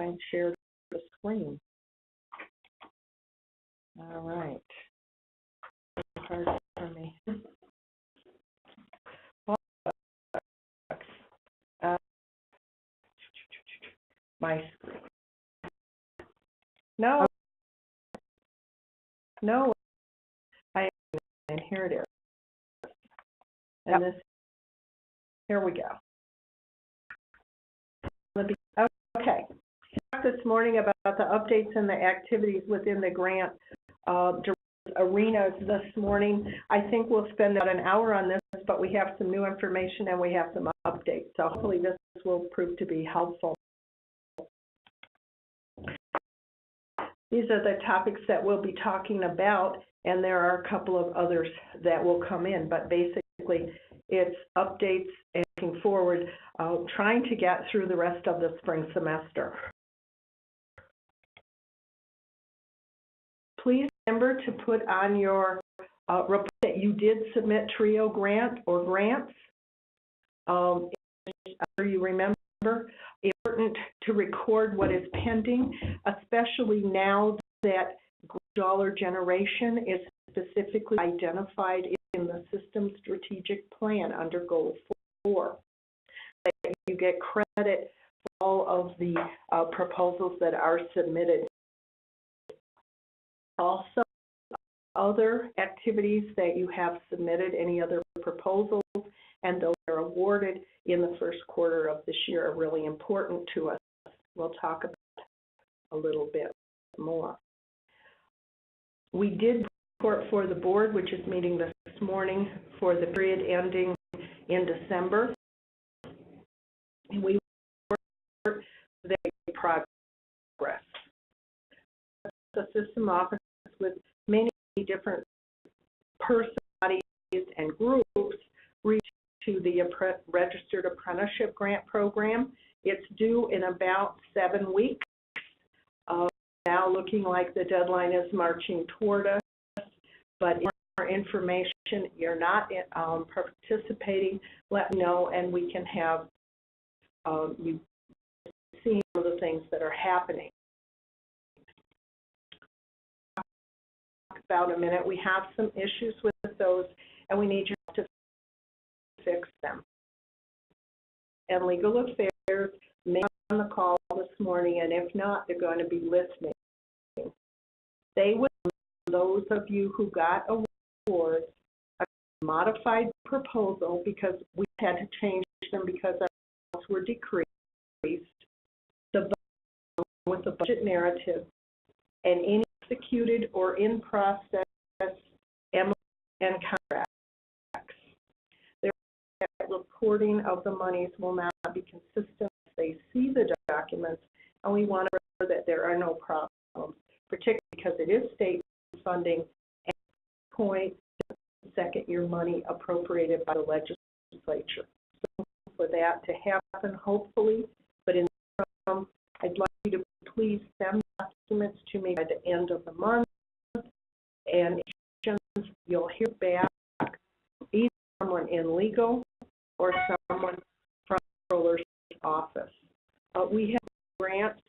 and share the screen. All right. Hard for me. Uh, My screen. No. No. I, and here it is. And this, here we go. Okay. This morning about the updates and the activities within the grant uh, arenas this morning. I think we'll spend about an hour on this, but we have some new information and we have some updates. So hopefully this will prove to be helpful. These are the topics that we'll be talking about, and there are a couple of others that will come in, but basically it's updates and looking forward, uh, trying to get through the rest of the spring semester. Please remember to put on your uh, report that you did submit TRIO grant or grants. Um, I'm you remember, important to record what is pending, especially now that dollar generation is specifically identified in the system strategic plan under goal four. That you get credit for all of the uh, proposals that are submitted. Also, other activities that you have submitted, any other proposals, and those that are awarded in the first quarter of this year are really important to us. We'll talk about a little bit more. We did report for the board, which is meeting this morning for the period ending in December. And we report the progress. The system office with many different personalities and groups reach to the Registered Apprenticeship Grant Program. It's due in about seven weeks. Uh, now looking like the deadline is marching toward us, but more information, you're not um, participating, let me know, and we can have um, you see some of the things that are happening. About a minute, we have some issues with those, and we need you to fix them. And Legal Affairs may be on the call this morning, and if not, they're going to be listening. They would, those of you who got awards, a modified proposal because we had to change them because our costs were decreased, the with the budget narrative, and any executed or in process and contracts Their reporting of the monies will not be consistent. They see the documents, and we want to ensure that there are no problems, particularly because it is state funding and point second year money appropriated by the legislature. So for that to happen, hopefully, but in the interim, I'd like you to please send documents to me by the end of the month, and you'll hear back either someone in legal or someone from the controller's office. Uh, we have grants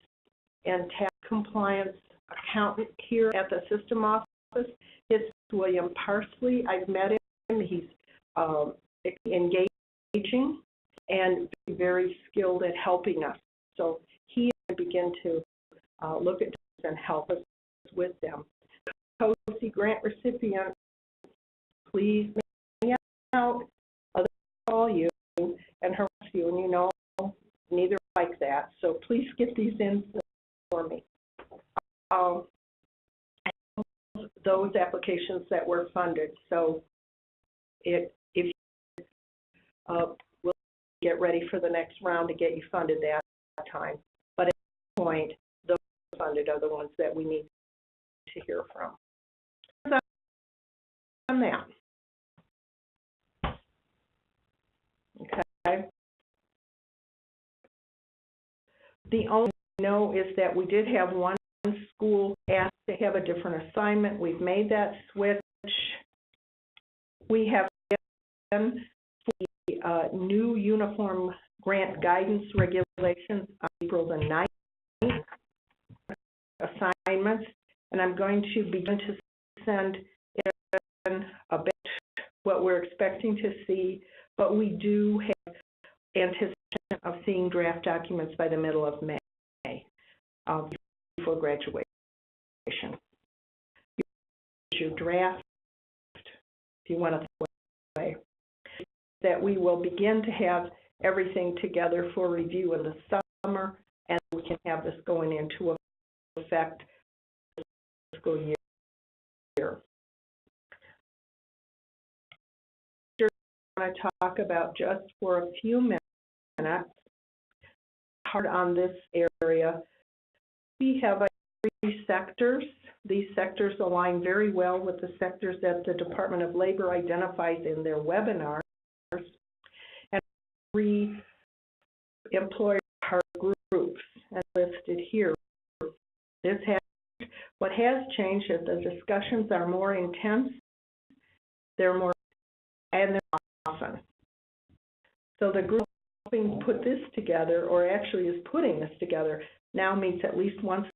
and tax compliance accountant here at the system office. It's William Parsley. I've met him. He's um, engaging and very skilled at helping us. So he begin to uh, look at and help us with them. COSI grant recipient, please make out call you and harass you, and you know neither like that. So please get these in for me. Um, those applications that were funded. So it, if you, uh, we'll get ready for the next round to get you funded that time. Point, those funded are the ones that we need to hear from. On that. Okay. The only thing I know is that we did have one school asked to have a different assignment. We've made that switch. We have given the uh, new uniform grant guidance regulations on April the 9th. And I'm going to begin to send in a bit what we're expecting to see, but we do have anticipation of seeing draft documents by the middle of May, um, before graduation. Your draft, if you want to way, that we will begin to have everything together for review in the summer, and we can have this going into effect fiscal year. I want to talk about just for a few minutes, hard on this area. We have three sectors. These sectors align very well with the sectors that the Department of Labor identifies in their webinars. And three employer groups as listed here. This has, what has changed is the discussions are more intense, they're more, and they're often. So the group helping put this together, or actually is putting this together, now meets at least once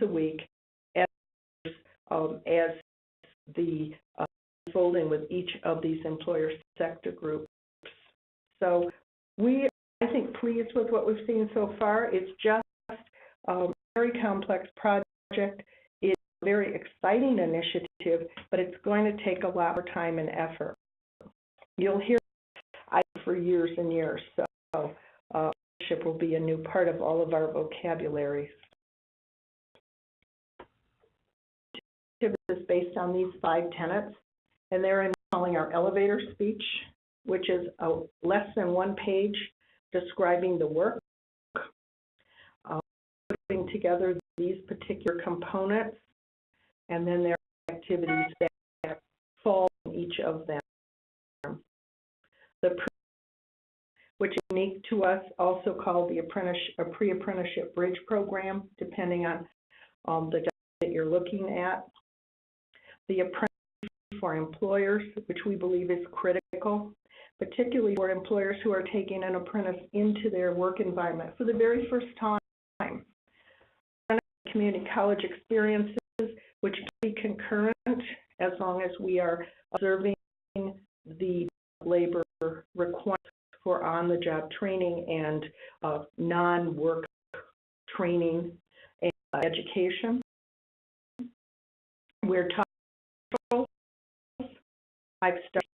a week as, um, as the uh, unfolding with each of these employer sector groups. So we, I think, pleased with what we've seen so far. It's just a very complex project. It's a very exciting initiative, but it's going to take a lot more time and effort. You'll hear I for years and years, so uh, will be a new part of all of our vocabularies. is based on these five tenets, and they're in calling our elevator speech, which is a less than one page describing the work, putting together these particular components, and then there are activities that fall in each of them. The which is unique to us, also called the apprentice, a pre-apprenticeship bridge program, depending on um, the job that you're looking at the apprentice for employers, which we believe is critical, particularly for employers who are taking an apprentice into their work environment for the very first time. Community college experiences, which can be concurrent as long as we are observing the labor requirements for on-the-job training and uh, non-work training and education. We're talking I've started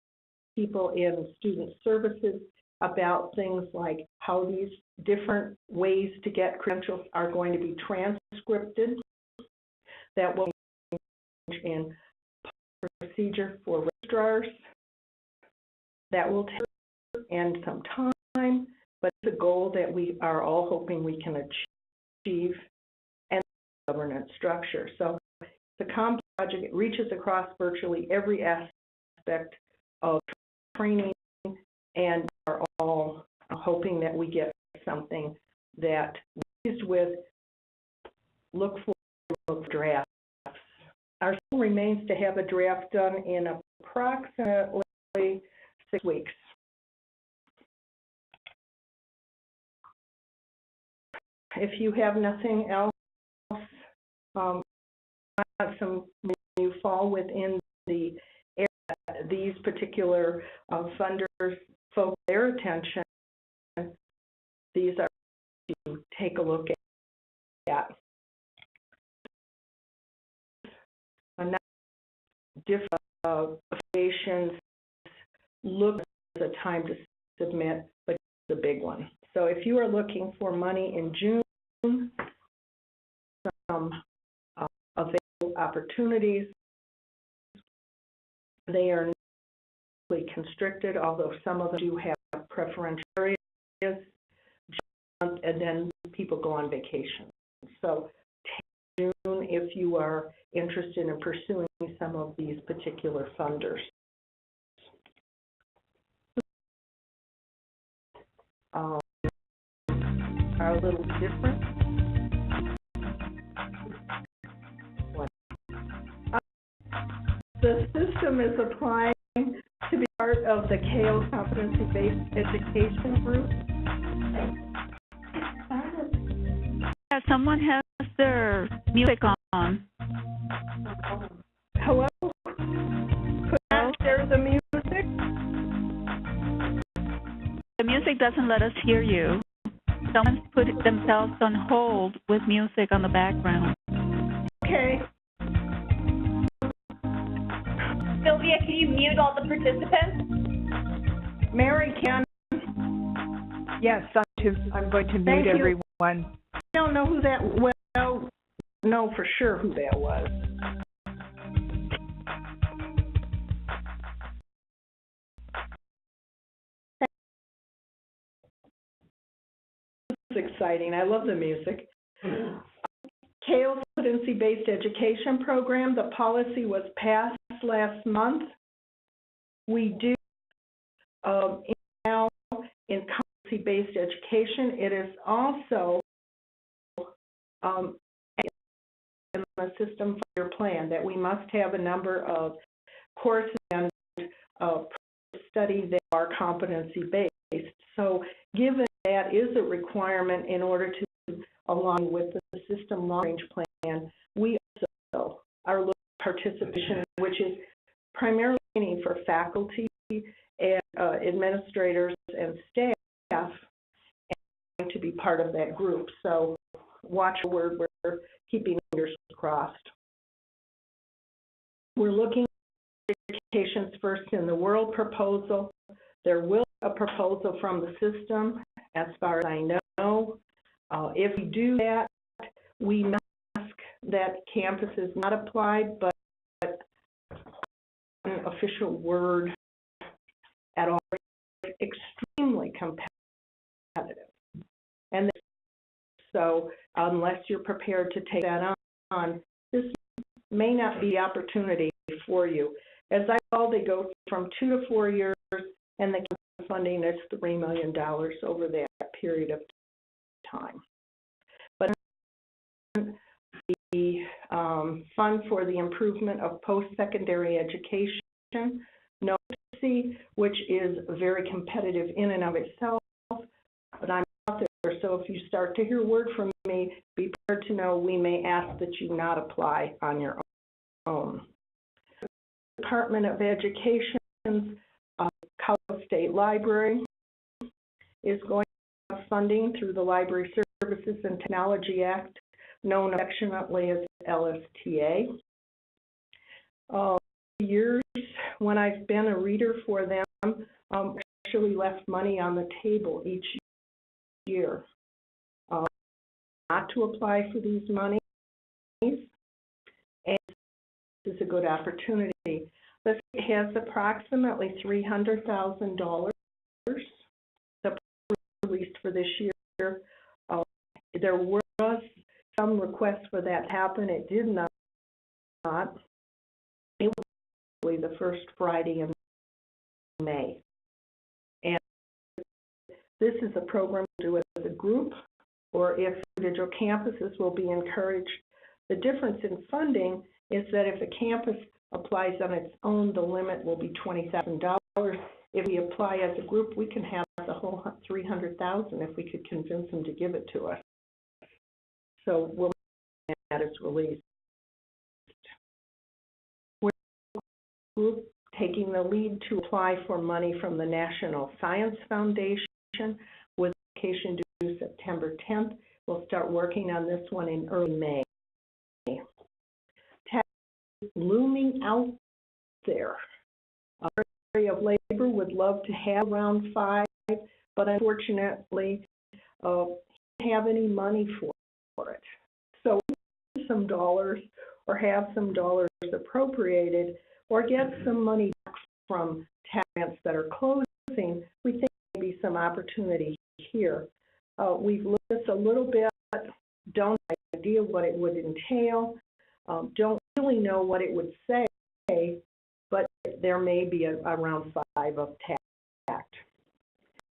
people in student services about things like how these different ways to get credentials are going to be transcripted. That will change in procedure for registrars. That will take and some time, but it's a goal that we are all hoping we can achieve and governance structure. So the COM project reaches across virtually every aspect of training and all hoping that we get something that with look for look for drafts. Our goal remains to have a draft done in approximately six weeks. If you have nothing else, um, some you fall within the area, these particular uh, funders focus their attention, these are to take a look at. Another different uh, applications look as a time to submit, but it's a big one. So if you are looking for money in June, some uh, available opportunities they are constricted, although some of them do have preferential areas, and then people go on vacation. So June if you are interested in pursuing some of these particular funders. Um, are a little different. The system is applying of the KO competency-based education group. Yeah, someone has their music on. Hello? Could I share the music? The music doesn't let us hear you. Someone's put themselves on hold with music on the background. Okay. Sylvia, can you mute all the participants? Mary can, Yes, I'm, to, I'm going to Thank mute you. everyone. I don't know who that, well, know for sure who that was. This is exciting. I love the music. CAEL Competency-Based Education Program, the policy was passed last month. We do, um, now in competency-based education, it is also, um, in the system for your plan, that we must have a number of courses and, uh, study that are competency-based. So given that is a requirement in order to align with the system long-range plan, we also are looking at participation, which is primarily for faculty administrators and staff and to be part of that group. So watch the word, we're keeping fingers crossed. We're looking at education's first in the world proposal. There will be a proposal from the system, as far as I know. Uh, if we do that, we must ask that campus is not applied, but an official word at all, extremely competitive. And so unless you're prepared to take that on, this may not be opportunity for you. As I recall, they go from two to four years, and the funding is $3 million over that period of time. But the um, Fund for the Improvement of Post-Secondary Education, Which is very competitive in and of itself, but I'm out there, so if you start to hear word from me, be prepared to know we may ask that you not apply on your own. Department of Education's uh, Colorado State Library is going to have funding through the Library Services and Technology Act, known affectionately as LSTA. Uh, years when I've been a reader for them, um, actually left money on the table each year. Uh, not to apply for these monies, and this is a good opportunity. This has approximately three hundred thousand dollars released for this year. Uh, there was some requests for that to happen. It did not. It the first Friday in May. And this is a program to do as a group, or if individual campuses will be encouraged. The difference in funding is that if a campus applies on its own, the limit will be $20,000. If we apply as a group, we can have the whole 300,000 if we could convince them to give it to us. So we'll that is released. Group taking the lead to apply for money from the National Science Foundation with application due September 10th. We'll start working on this one in early May. TAACCCT looming out there. Our area of labor would love to have round five, but unfortunately, uh, have any money for, for it. So some dollars or have some dollars appropriated or get some money back from TAACCCT that are closing, we think maybe some opportunity here. Uh, we've looked at this a little bit, don't have an idea what it would entail, um, don't really know what it would say, but there may be a, around five of TAACCCT.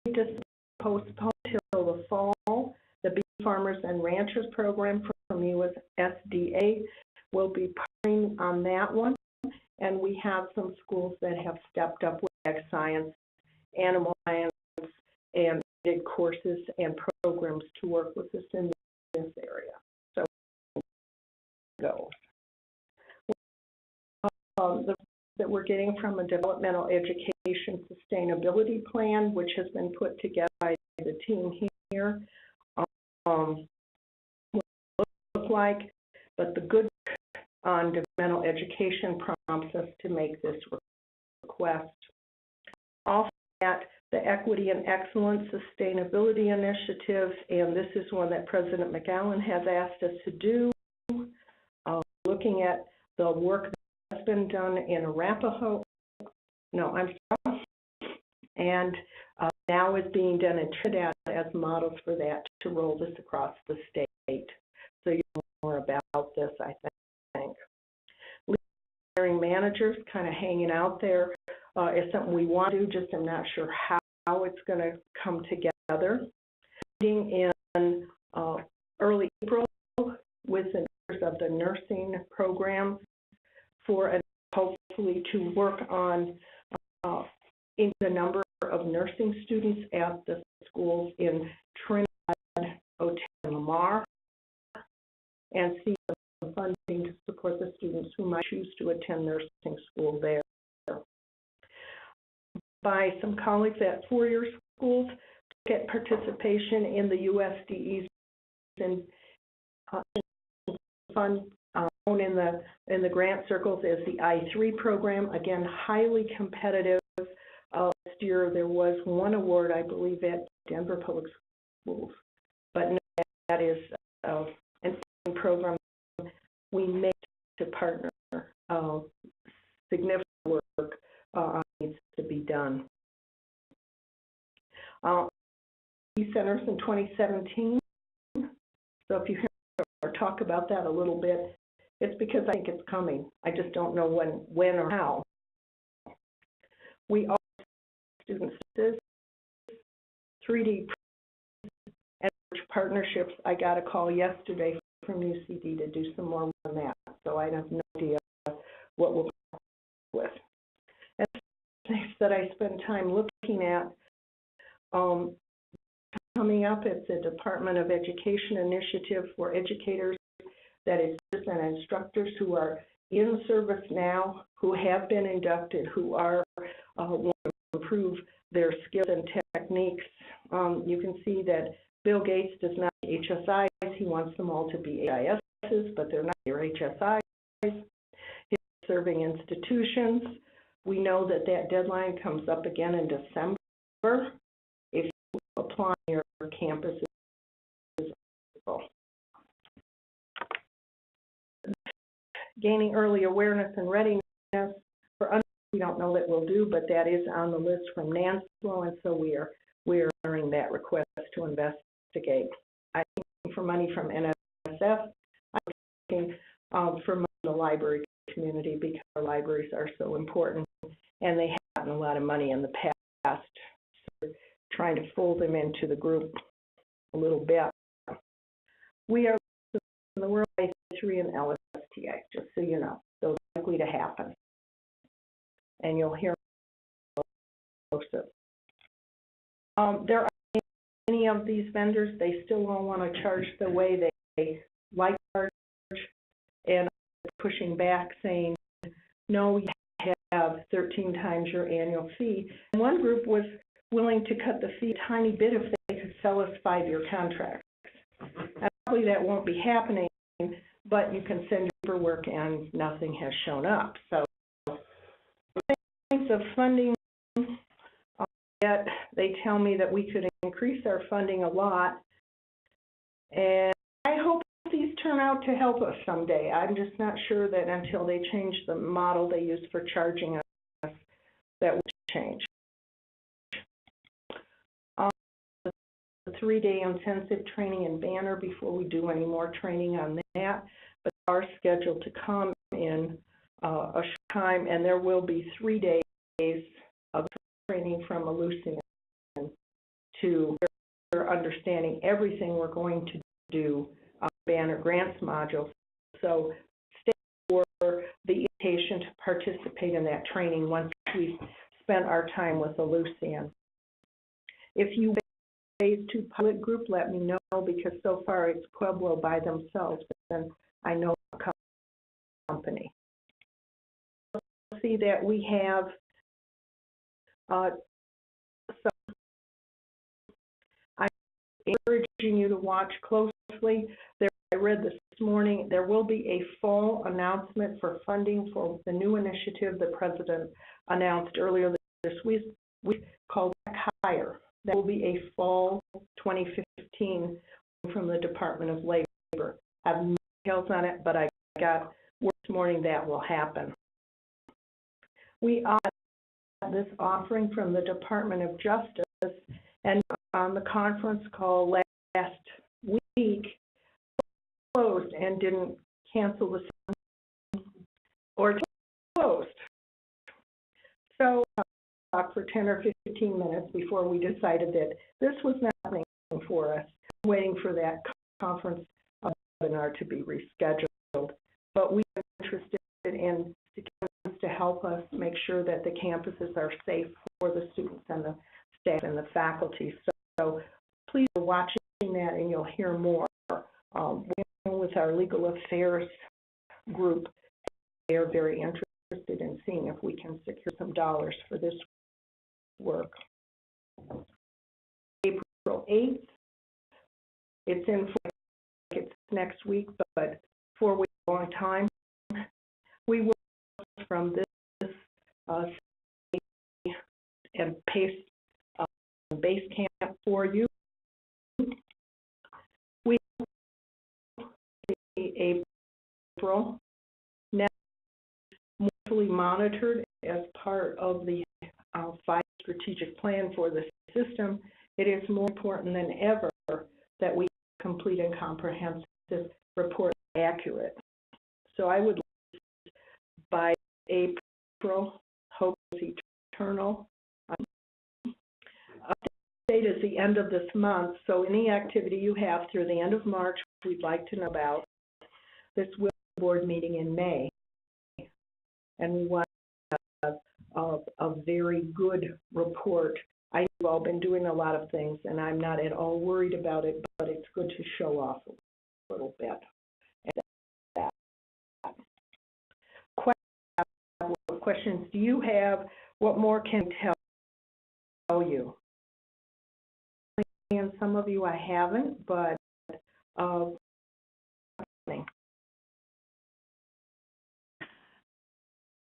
We just postpone till the fall. The Beef Farmers and Ranchers Program from USDA will be partnering on that one. And we have some schools that have stepped up with ag science, animal science, and did courses and programs to work with us in this area. So, go. um, the, that we're getting from a developmental education sustainability plan, which has been put together by the team here. Um, looks like, but the good on developmental education prompts us to make this request. Also, that the Equity and Excellence Sustainability Initiative, and this is one that President McCallin has asked us to do, uh, looking at the work that's been done in Arapahoe, no, I'm sorry, and uh, now is being done in Trinidad as models for that to roll this across the state. So you know more about this, I think. Hiring managers kind of hanging out there uh, is something we want to do, just I'm not sure how, how it's going to come together. Meeting in uh, early April with the members of the nursing program for a, hopefully to work on uh, in the number of nursing students at the schools in Trinidad, Otero, and Lamar, and see funding to support the students who might choose to attend nursing school there. By some colleagues at four-year schools, to get participation in the USDE's and uh, fund uh, in the in the grant circles as the I3 program. Again, highly competitive. Uh, last year there was one award, I believe, at Denver Public Schools, but no, that is uh, an program we make to partner. Uh, significant work uh, needs to be done. Uh, centers in 2017. So if you hear or talk about that a little bit, it's because I think it's coming. I just don't know when, when or how. We are students 3D and partnerships. I got a call yesterday from UCD to do some more on that, so I have no idea what we'll with. And things that I spend time looking at, um, coming up, it's a Department of Education initiative for educators that is and instructors who are in service now, who have been inducted, who are uh, want to improve their skills and techniques. Um, you can see that Bill Gates does not HSIs. He wants them all to be AISs, but they're not your HSIs. Serving institutions. We know that that deadline comes up again in December. If you apply your campus is gaining early awareness and readiness for we don't know that we'll do, but that is on the list from NANSLO, and so we are we are honoring that request to investigate. For money from NSF. I'm looking um, for the library community because our libraries are so important, and they have gotten a lot of money in the past. So trying to fold them into the group a little bit. We are in the World Wide three and LSTA, just so you know. Those likely to happen. And you'll hear of um, there many of these vendors, they still don't want to charge the way they, like charge, and pushing back saying, no, you have 13 times your annual fee. And one group was willing to cut the fee a tiny bit if they could sell us five-year contracts. And probably that won't be happening, but you can send your paperwork and nothing has shown up. So things of funding yet they tell me that we could increase our funding a lot. And I hope these turn out to help us someday. I'm just not sure that until they change the model they use for charging us, that will change. Um, the three-day intensive training in Banner before we do any more training on that, but are scheduled to come in uh, a time, and there will be three days of training from Ellucian to understanding everything we're going to do on Banner Grants module. So stay for the invitation to participate in that training once we've spent our time with Ellucian. If you phase two pilot group, let me know because so far it's Pueblo by themselves, and I know a company. see that we have, uh, some, I'm encouraging you to watch closely. There, I read this morning, there will be a fall announcement for funding for the new initiative the president announced earlier this week, we called Higher. That will be a fall 2015 from the Department of Labor. I have no details on it, but I got word this morning that will happen. We got this offering from the Department of Justice, and on the conference call last week, closed and didn't cancel the or closed. So, uh, for 10 or 15 minutes before we decided that this was not happening for us, waiting for that conference webinar to be rescheduled. But we are interested in help us make sure that the campuses are safe for the students and the staff and the faculty. So, so please be watching that and you'll hear more. Um, with our legal affairs group. They are very interested in seeing if we can secure some dollars for this work. April 8th, it's in, it's next week, but four weeks, long time. We will from this, uh, and paste uh, base camp for you. We, April, now monthly monitored as part of the uh, five strategic plan for the system, it is more important than ever that we complete and comprehensive report accurate. So I would by April, hope is eternal. Um, Update is the end of this month, so any activity you have through the end of March, we'd like to know about. This will be a board meeting in May. And we want a, a, a very good report. I know you've all been doing a lot of things, and I'm not at all worried about it, but it's good to show off a little bit. Questions do you have? What more can I tell you? And some of you I haven't, but uh,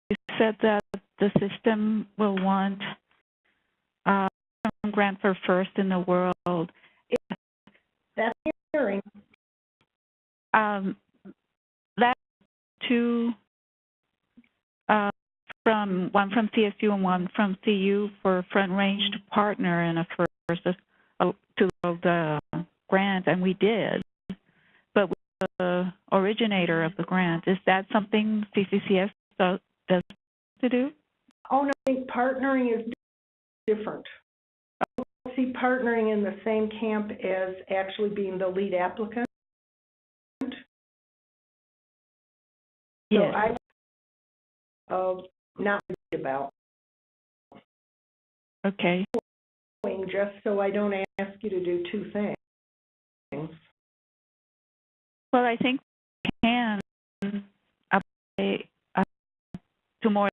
You said that the system will want uh, some grant for first in the world. that's hearing. Um, that two uh, from one from CSU and one from CU for Front Range to partner in a first to the grant, and we did. But the originator of the grant, is that something CCCS does, to do? Oh, no, I think partnering is different. I don't see partnering in the same camp as actually being the lead applicant. So Yes. I, uh, not worried about, Okay. just so I don't ask you to do two things. Well, I think we can apply uh, to more.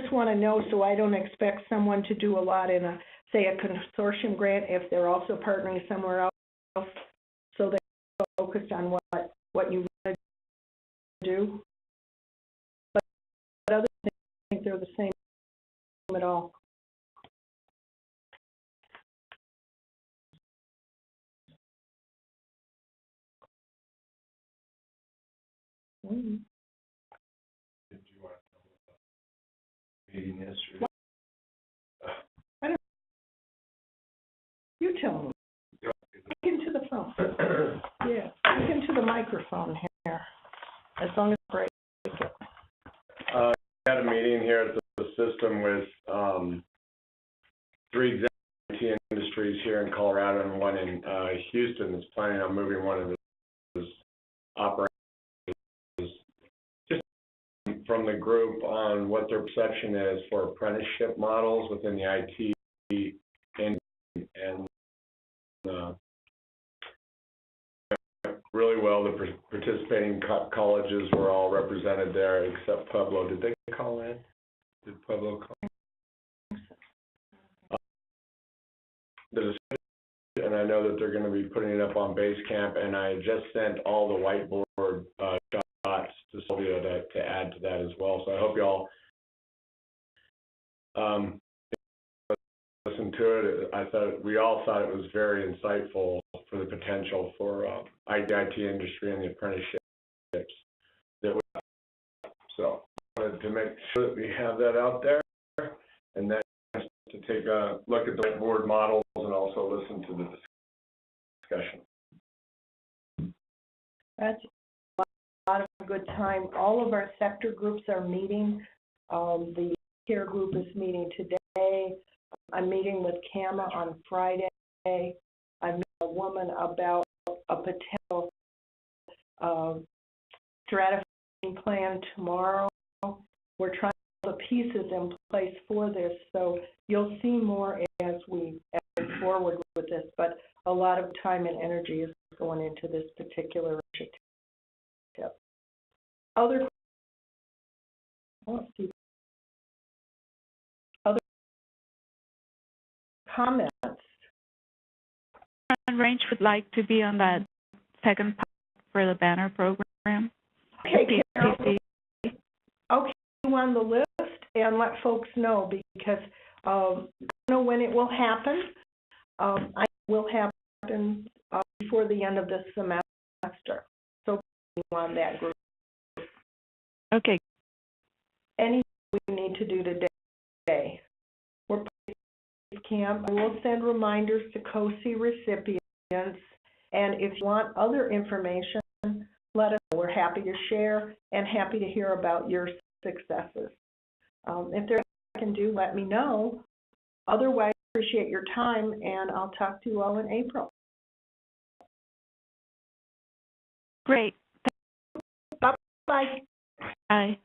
Just want to know so I don't expect someone to do a lot in a, say, a consortium grant if they're also partnering somewhere else. So they're focused on what, what you want to do. But, others think they're the same at all. Mm. meeting yesterday. You tell me. Speak into the phone. Yeah, speak into the microphone here, as long as break it. Uh, we had a meeting here at the system with, um, three IT industries here in Colorado and one in, uh, Houston that's planning on moving one of his operations. Just from the group on what their perception is for apprenticeship models within the IT and, and, uh, really well. The participating co- colleges were all represented there except Pueblo. Did they call in? Did Pueblo call? And I know that they're gonna be putting it up on Basecamp, and I just sent all the whiteboard, uh, shots to Sylvia to, to add to that as well. So I hope y'all, um, listen to it. I thought, we all thought it was very insightful for the potential for, uh, IT industry and the apprenticeships that we, have. so, wanted to make sure that we have that out there. And then to take a look at the whiteboard models and also listen to the discussion. That's a lot of good time. All of our sector groups are meeting. Um, the care group is meeting today. I'm meeting with CAMA on Friday. A woman about a potential, uh, stratifying plan tomorrow. We're trying to put the pieces in place for this, so you'll see more as we, move forward with this. But a lot of time and energy is going into this particular initiative. Other. Other comments? Range would like to be on that second part for the banner program. Okay, Carol, okay, on the list and let folks know because, um, I don't know when it will happen. Um, I will happen, uh, before the end of this semester. So on that group. Okay, anything we need to do today. Camp, I will send reminders to COSI recipients, and if you want other information, let us know. We're happy to share and happy to hear about your successes. Um, if there's anything I can do, let me know. Otherwise, appreciate your time, and I'll talk to you all in April. great. Bye-bye. Bye.